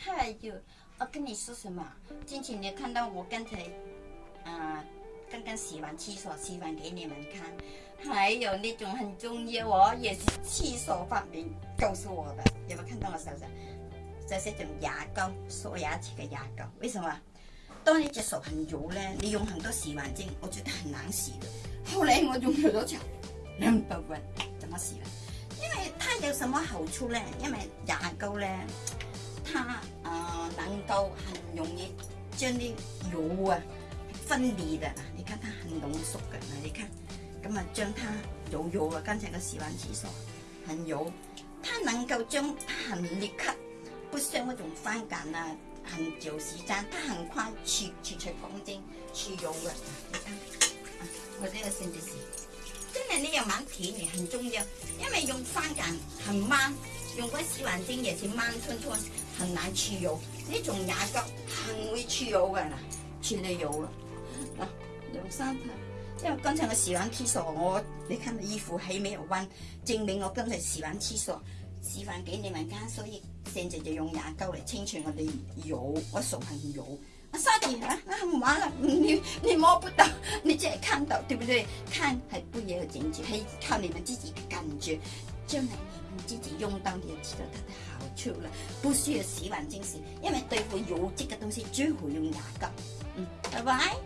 还有，我跟你说什么？之前你看到我刚才，嗯，刚刚洗完厕所，洗完给你们看。还有那种很重要，哦，也是厕所发明告诉我的。有没有看到我手上？这是一种牙膏，刷牙齿的牙膏，为什么？当你只手很油呢，你用很多洗碗精，我觉得很难洗的。后来我用了多久？两百 b 怎么洗了？因为它有什么好处呢？因为牙膏呢。它啊，能够很容易将啲油啊分离的，你看它很浓缩嘅，你看咁啊将它油油啊，刚才个洗完厕所，很油，它能够将，很立刻，不像那种翻碱啊，很久时间，它很快去去除干净去油嘅，我呢个先提是，真系你用猛片你很重要，因为用翻碱很慢。用个洗碗巾也是慢吞吞，很难去油。那种牙膏很会去油的，啦，去了油了。那两三盆，因为刚才我洗完厕所，我你看衣服还没有弯，证明我刚才洗完厕所，洗完给你们看，所以现在就用牙膏来清除我的油，我手很油。啊，沙弟啊，啊，我玩了，你你摸不到，你只系看到对不对？看还不也有感觉，还靠你们自己感觉。将来你们自己用到，你就知道它的好处了。不需要洗碗精洗，因为对付油渍的东西最好用牙膏。嗯，拜拜。